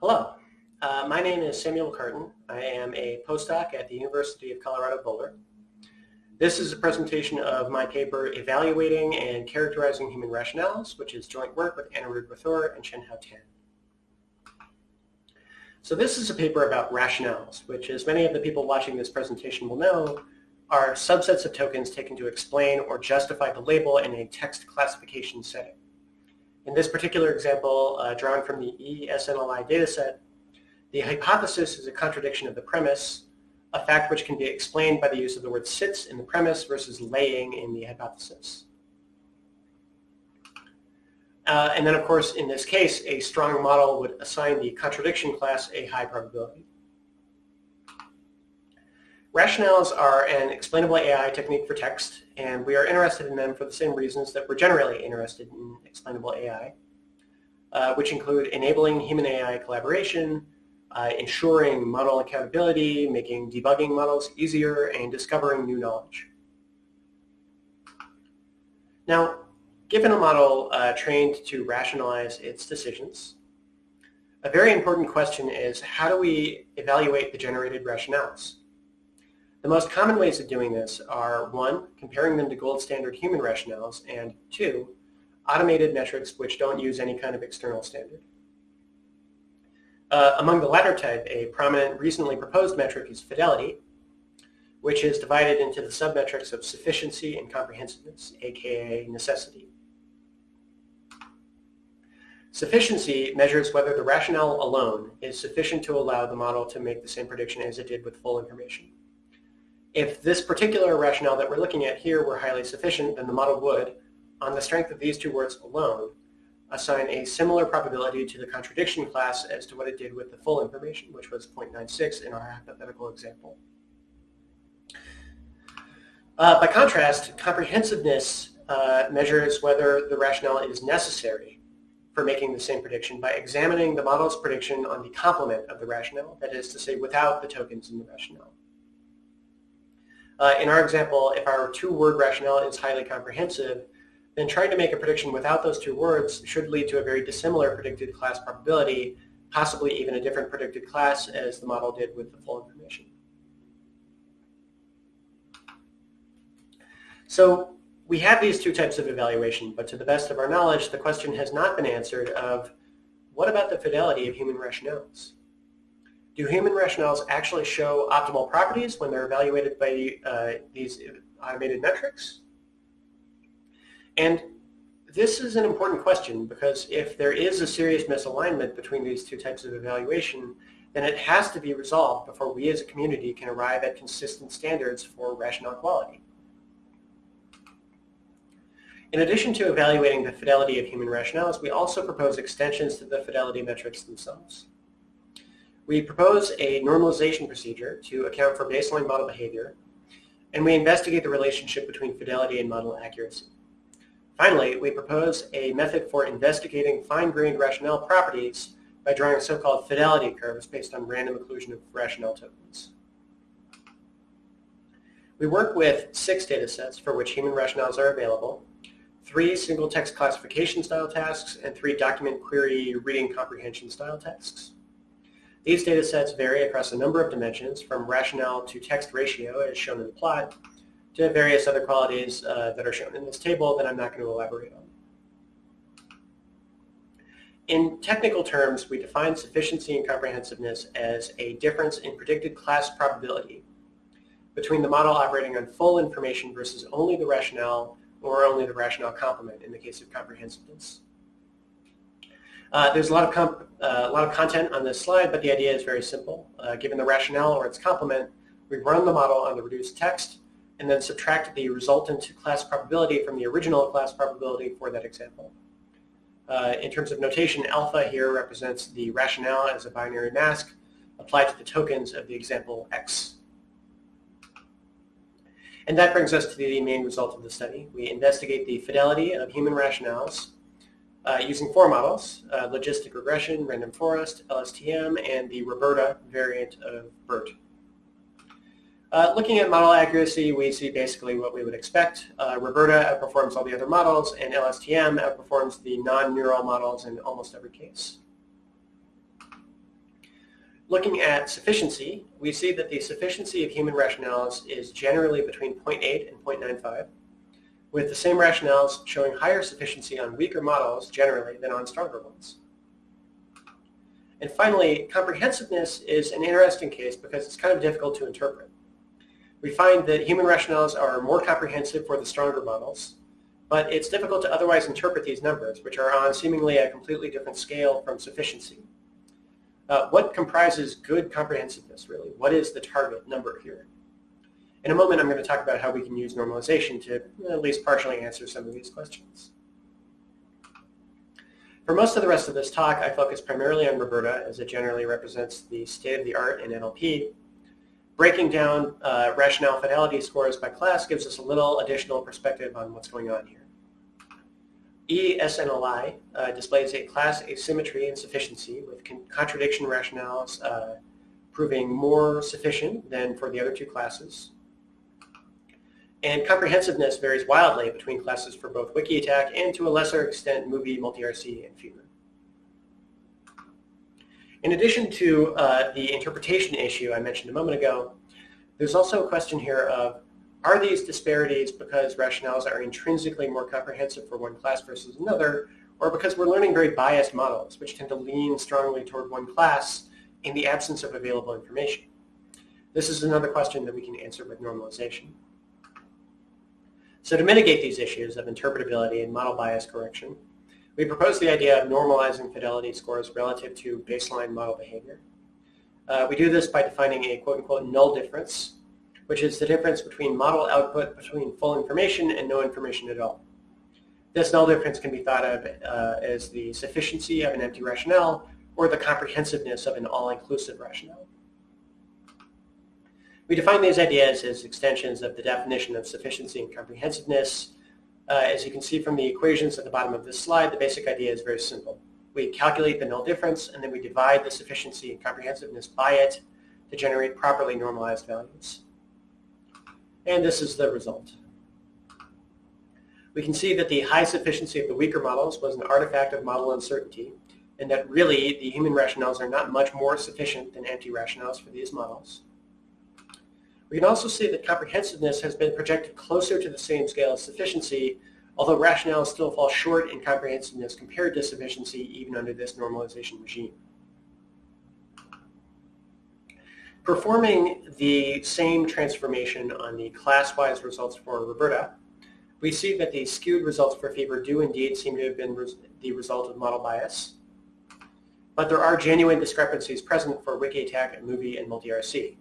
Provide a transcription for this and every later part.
Hello, uh, my name is Samuel Carton. I am a postdoc at the University of Colorado Boulder. This is a presentation of my paper Evaluating and Characterizing Human Rationales, which is joint work with Anirudh Rathore and Chenhao Tan. So this is a paper about rationales, which as many of the people watching this presentation will know, are subsets of tokens taken to explain or justify the label in a text classification setting. In this particular example, uh, drawn from the ESNLI dataset, the hypothesis is a contradiction of the premise, a fact which can be explained by the use of the word sits in the premise versus laying in the hypothesis. Uh, and then, of course, in this case, a strong model would assign the contradiction class a high probability. Rationales are an explainable AI technique for text, and we are interested in them for the same reasons that we're generally interested in explainable AI, uh, which include enabling human-AI collaboration, uh, ensuring model accountability, making debugging models easier, and discovering new knowledge. Now, given a model uh, trained to rationalize its decisions, a very important question is how do we evaluate the generated rationales? The most common ways of doing this are one, comparing them to gold standard human rationales, and two, automated metrics which don't use any kind of external standard. Uh, among the latter type, a prominent recently proposed metric is fidelity, which is divided into the submetrics of sufficiency and comprehensiveness, aka necessity. Sufficiency measures whether the rationale alone is sufficient to allow the model to make the same prediction as it did with full information. If this particular rationale that we're looking at here were highly sufficient, then the model would, on the strength of these two words alone, assign a similar probability to the contradiction class as to what it did with the full information, which was 0.96 in our hypothetical example. Uh, by contrast, comprehensiveness uh, measures whether the rationale is necessary for making the same prediction by examining the model's prediction on the complement of the rationale, that is to say without the tokens in the rationale. Uh, in our example, if our two-word rationale is highly comprehensive, then trying to make a prediction without those two words should lead to a very dissimilar predicted class probability, possibly even a different predicted class as the model did with the full information. So we have these two types of evaluation, but to the best of our knowledge, the question has not been answered of what about the fidelity of human rationales? Do human rationales actually show optimal properties when they're evaluated by uh, these automated metrics? And this is an important question because if there is a serious misalignment between these two types of evaluation, then it has to be resolved before we as a community can arrive at consistent standards for rationale quality. In addition to evaluating the fidelity of human rationales, we also propose extensions to the fidelity metrics themselves. We propose a normalization procedure to account for baseline model behavior, and we investigate the relationship between fidelity and model accuracy. Finally, we propose a method for investigating fine-grained rationale properties by drawing so-called fidelity curves based on random occlusion of rationale tokens. We work with six data sets for which human rationales are available, three single text classification style tasks, and three document query reading comprehension style tasks. These data sets vary across a number of dimensions, from rationale to text ratio, as shown in the plot, to various other qualities uh, that are shown in this table that I'm not going to elaborate on. In technical terms, we define sufficiency and comprehensiveness as a difference in predicted class probability between the model operating on full information versus only the rationale or only the rationale complement in the case of comprehensiveness. Uh, there's a lot, of uh, a lot of content on this slide, but the idea is very simple. Uh, given the rationale or its complement, we run the model on the reduced text and then subtract the resultant class probability from the original class probability for that example. Uh, in terms of notation, alpha here represents the rationale as a binary mask applied to the tokens of the example X. And that brings us to the main result of the study. We investigate the fidelity of human rationales uh, using four models, uh, logistic regression, random forest, LSTM, and the RoBERTa variant of BERT. Uh, looking at model accuracy, we see basically what we would expect. Uh, RoBERTa outperforms all the other models, and LSTM outperforms the non-neural models in almost every case. Looking at sufficiency, we see that the sufficiency of human rationales is generally between 0.8 and 0.95, with the same rationales showing higher sufficiency on weaker models generally than on stronger ones. And finally, comprehensiveness is an interesting case because it's kind of difficult to interpret. We find that human rationales are more comprehensive for the stronger models, but it's difficult to otherwise interpret these numbers, which are on seemingly a completely different scale from sufficiency. Uh, what comprises good comprehensiveness, really? What is the target number here? In a moment, I'm going to talk about how we can use normalization to at least partially answer some of these questions. For most of the rest of this talk, I focus primarily on RoBERTa as it generally represents the state-of-the-art in NLP. Breaking down uh, rationale fidelity scores by class gives us a little additional perspective on what's going on here. ESNLI uh, displays a class asymmetry and sufficiency with con contradiction rationales uh, proving more sufficient than for the other two classes. And comprehensiveness varies wildly between classes for both WikiAttack and to a lesser extent Movie, MultiRC, and Fever. In addition to uh, the interpretation issue I mentioned a moment ago, there's also a question here of are these disparities because rationales are intrinsically more comprehensive for one class versus another, or because we're learning very biased models, which tend to lean strongly toward one class in the absence of available information? This is another question that we can answer with normalization. So to mitigate these issues of interpretability and model bias correction, we propose the idea of normalizing fidelity scores relative to baseline model behavior. Uh, we do this by defining a quote-unquote null difference, which is the difference between model output between full information and no information at all. This null difference can be thought of uh, as the sufficiency of an empty rationale or the comprehensiveness of an all-inclusive rationale. We define these ideas as extensions of the definition of sufficiency and comprehensiveness. Uh, as you can see from the equations at the bottom of this slide, the basic idea is very simple. We calculate the null difference, and then we divide the sufficiency and comprehensiveness by it to generate properly normalized values. And this is the result. We can see that the high sufficiency of the weaker models was an artifact of model uncertainty, and that really the human rationales are not much more sufficient than anti-rationales for these models. We can also see that comprehensiveness has been projected closer to the same scale as sufficiency, although rationales still fall short in comprehensiveness compared to sufficiency even under this normalization regime. Performing the same transformation on the class-wise results for RoBERTa, we see that the skewed results for fever do indeed seem to have been res the result of model bias. But there are genuine discrepancies present for WikiAttack, Movie, and MultiRC.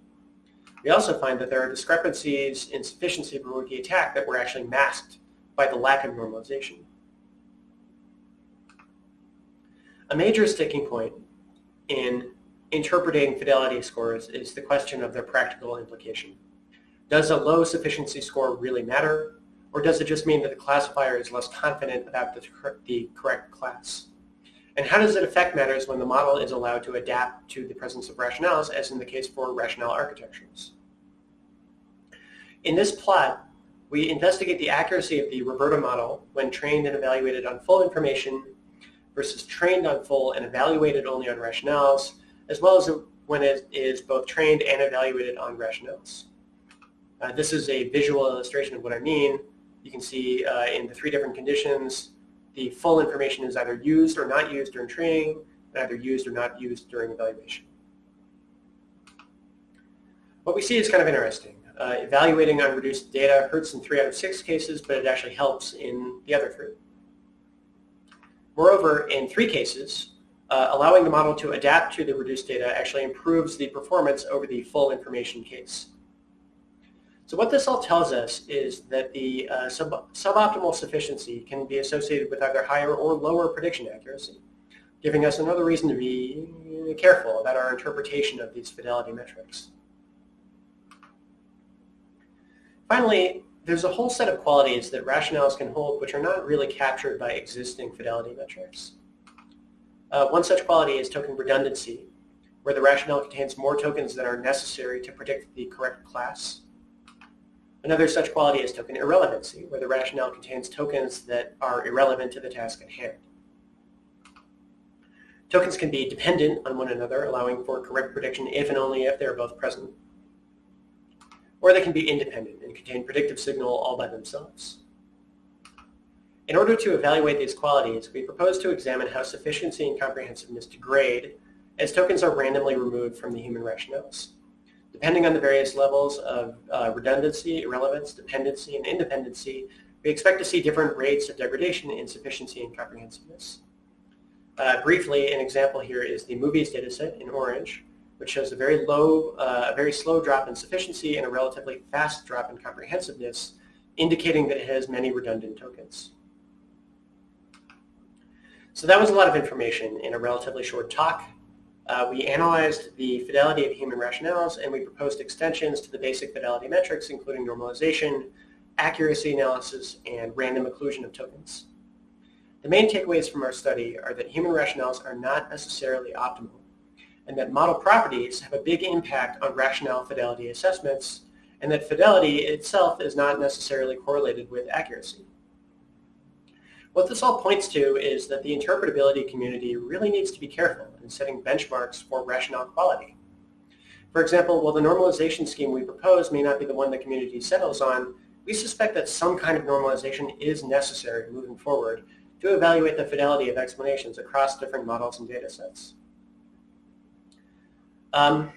We also find that there are discrepancies in sufficiency for attack that were actually masked by the lack of normalization. A major sticking point in interpreting fidelity scores is the question of their practical implication. Does a low sufficiency score really matter, or does it just mean that the classifier is less confident about the, the correct class? And how does it affect matters when the model is allowed to adapt to the presence of rationales, as in the case for rationale architectures? In this plot, we investigate the accuracy of the RoBERTa model when trained and evaluated on full information versus trained on full and evaluated only on rationales, as well as when it is both trained and evaluated on rationales. Uh, this is a visual illustration of what I mean. You can see uh, in the three different conditions, the full information is either used or not used during training, either used or not used during evaluation. What we see is kind of interesting. Uh, evaluating on reduced data hurts in three out of six cases, but it actually helps in the other three. Moreover, in three cases, uh, allowing the model to adapt to the reduced data actually improves the performance over the full information case. So what this all tells us is that the uh, sub suboptimal sufficiency can be associated with either higher or lower prediction accuracy, giving us another reason to be careful about our interpretation of these fidelity metrics. Finally, there's a whole set of qualities that rationales can hold which are not really captured by existing fidelity metrics. Uh, one such quality is token redundancy, where the rationale contains more tokens than are necessary to predict the correct class. Another such quality is token irrelevancy, where the rationale contains tokens that are irrelevant to the task at hand. Tokens can be dependent on one another, allowing for correct prediction if and only if they are both present. Or they can be independent and contain predictive signal all by themselves. In order to evaluate these qualities, we propose to examine how sufficiency and comprehensiveness degrade as tokens are randomly removed from the human rationales. Depending on the various levels of uh, redundancy, irrelevance, dependency, and independency, we expect to see different rates of degradation in sufficiency and comprehensiveness. Uh, briefly, an example here is the movies dataset in orange, which shows a very low, uh, a very slow drop in sufficiency and a relatively fast drop in comprehensiveness, indicating that it has many redundant tokens. So that was a lot of information in a relatively short talk. Uh, we analyzed the fidelity of human rationales and we proposed extensions to the basic fidelity metrics, including normalization, accuracy analysis, and random occlusion of tokens. The main takeaways from our study are that human rationales are not necessarily optimal, and that model properties have a big impact on rationale fidelity assessments, and that fidelity itself is not necessarily correlated with accuracy. What this all points to is that the interpretability community really needs to be careful in setting benchmarks for rationale quality. For example, while the normalization scheme we propose may not be the one the community settles on, we suspect that some kind of normalization is necessary moving forward to evaluate the fidelity of explanations across different models and data sets. Um,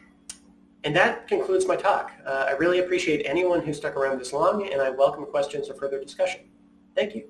and that concludes my talk. Uh, I really appreciate anyone who stuck around this long, and I welcome questions or further discussion. Thank you.